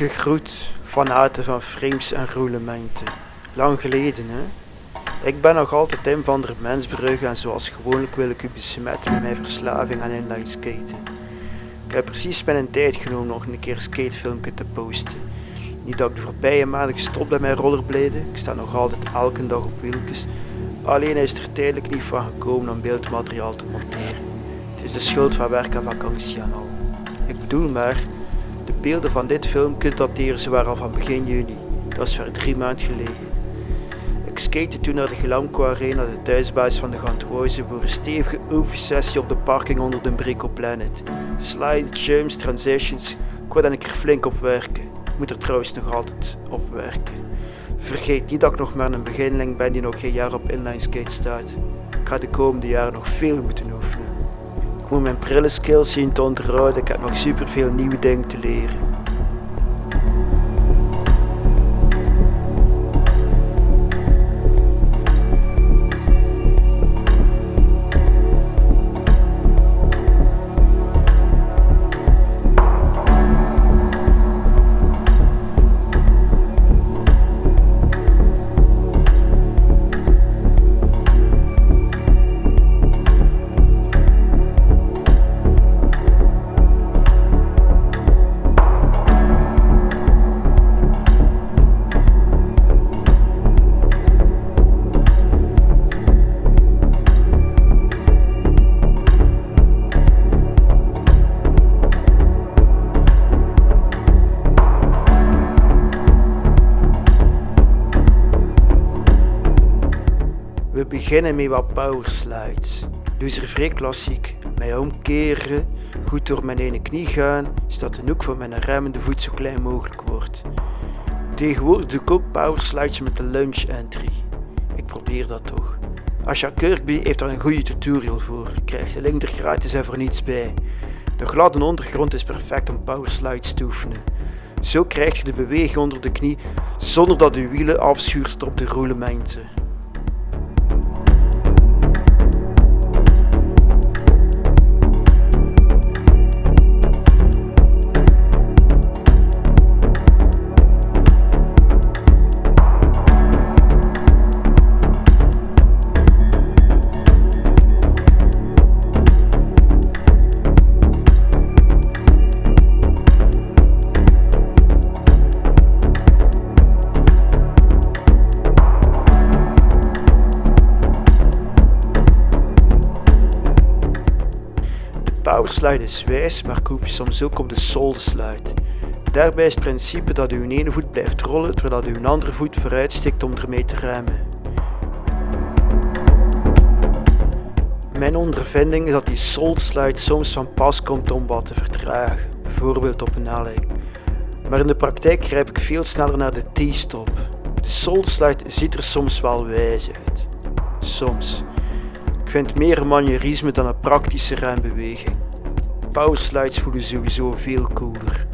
Gegroet van harte van frames en roulementen. Lang geleden hè? Ik ben nog altijd Tim van der Mensbrugge en zoals gewoonlijk wil ik u besmetten met mijn verslaving aan inline skaten. Ik heb precies mijn tijd genomen nog een keer een skatefilmpje te posten. Niet dat ik de voorbije maanden gestopt ben met rollerbladen, ik sta nog altijd elke dag op wieltjes. Alleen is er tijdelijk niet van gekomen om beeldmateriaal te monteren. Het is de schuld van werk en vakantie en al. Ik bedoel maar, beelden van dit filmpje dateren zwaar al van begin juni. Dat is ver drie maanden geleden. Ik skate toen naar de Glamco Arena, de thuisbasis van de Ganthuizen, voor een stevige oefensessie op de parking onder de Brico Planet. Slides, jumps, transitions, ik wil er flink op werken. Ik moet er trouwens nog altijd op werken. Vergeet niet dat ik nog maar een beginneling ben die nog geen jaar op inline skate staat. Ik ga de komende jaren nog veel moeten oefenen. Moet mijn prille skills zien te onderhouden, ik heb nog super veel nieuwe dingen te leren. Beginnen met wat power slides. Dus er vrij klassiek. Mij omkeren, goed door mijn ene knie gaan, zodat de hoek van mijn remmende voet zo klein mogelijk wordt. Tegenwoordig doe ik ook power slides met de lunge entry. Ik probeer dat toch. Asja Kirkby heeft daar een goede tutorial voor. Je krijgt de link er gratis en voor niets bij. De gladde ondergrond is perfect om power slides te oefenen. Zo krijg je de beweging onder de knie zonder dat je wielen afschuurt op de roulementen. Powerslide is wijs, maar koop je soms ook op de slide. Daarbij is het principe dat uw ene voet blijft rollen terwijl uw andere voet vooruit stikt om ermee te remmen. Mijn ondervinding is dat die slide soms van pas komt om wat te vertragen, bijvoorbeeld op een helling. Maar in de praktijk grijp ik veel sneller naar de T-stop. De slide ziet er soms wel wijs uit. Soms. Ik vind meer manierisme dan een praktische rembeweging. Powerslides voelen sowieso veel cooler.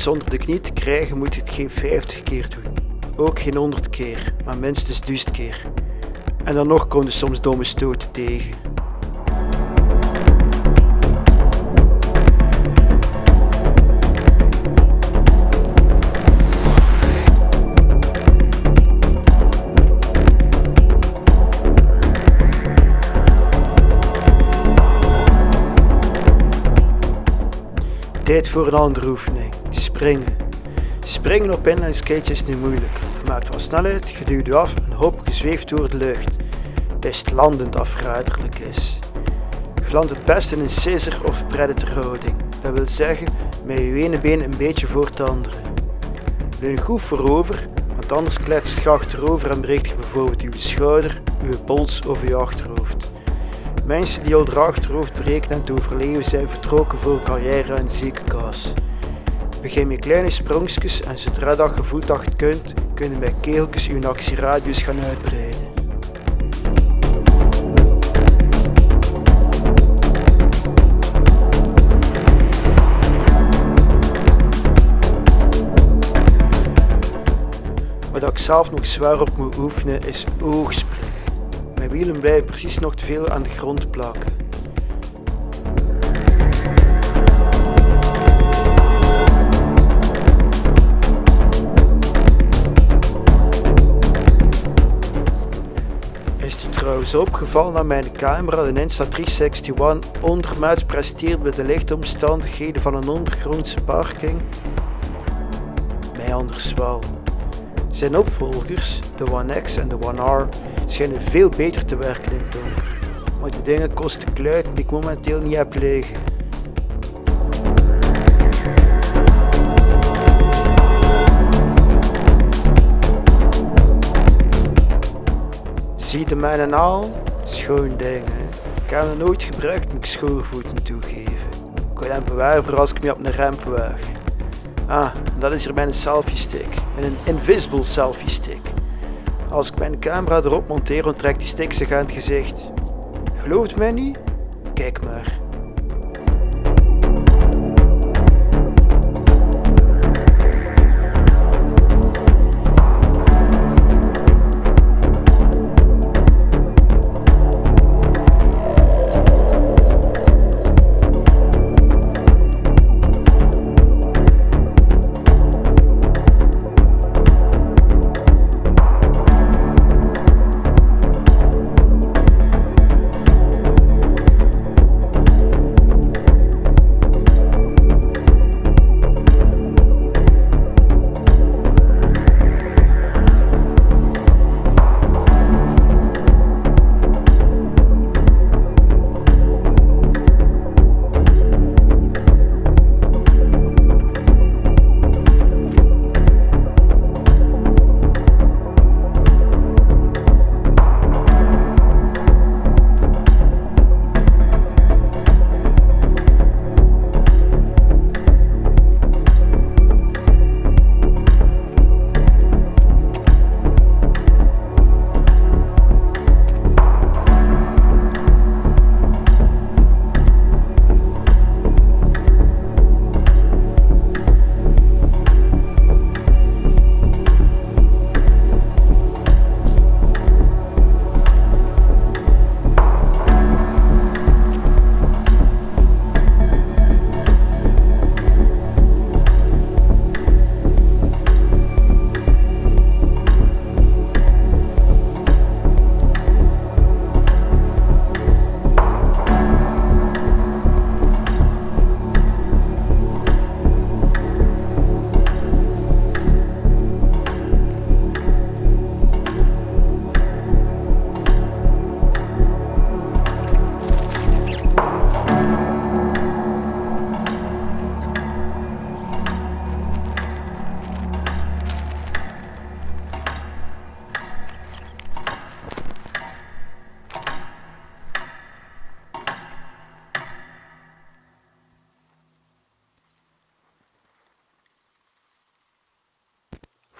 Iets onder de knie te krijgen moet je het geen 50 keer doen. Ook geen 100 keer, maar minstens 1000 keer. En dan nog je soms domme stoten tegen. Tijd voor een andere oefening. Springen. Springen op inline skates is niet moeilijk. Je maakt wat snelheid, je af en hop, je zweeft door de lucht. Het het landend dat verraderlijk is. Je het best in een scissor of predator houding. Dat wil zeggen met je ene been een beetje voor het andere. Leun goed voorover, want anders kletst je achterover en breekt je bijvoorbeeld je schouder, je pols of je achterhoofd. Mensen die al de achterhoofd breken en te overleven zijn vertrokken voor carrière in de Begin met kleine sprongjes en zodra dat je voelt kunt, kunnen met keeltjes je actieradius gaan uitbreiden. Wat ik zelf nog zwaar op moet oefenen is oogspringen. Mijn wielen blijven precies nog te veel aan de grond plakken. Trouwens opgevallen dat mijn camera de Insta361 ondermaats presteert bij de lichtomstandigheden van een ondergrondse parking? Mij anders wel. Zijn opvolgers, de One X en de One R, schijnen veel beter te werken in het donker. Maar die dingen kosten kluiten die ik momenteel niet heb liggen. Zie de mijne al? Schoon ding, hè. Ik heb hem nooit gebruikt, moet ik schoorvoeten toegeven. Ik wil hem bewaren als ik me op een ramp waag. Ah, dat is hier mijn selfie stick. Een invisible selfie stick. Als ik mijn camera erop monteer, onttrekt die stick zich aan het gezicht. Gelooft mij niet? Kijk maar.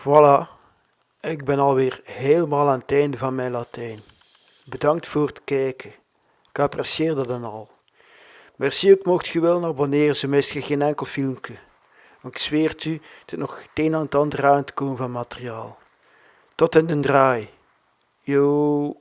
Voilà, ik ben alweer helemaal aan het einde van mijn Latijn. Bedankt voor het kijken. Ik apprecieer dat dan al. Merci ook mocht je willen abonneren, zo mist je geen enkel filmpje. Want ik zweer het u, het is nog het een aan het ander aan te komen van materiaal. Tot in de draai. Yo.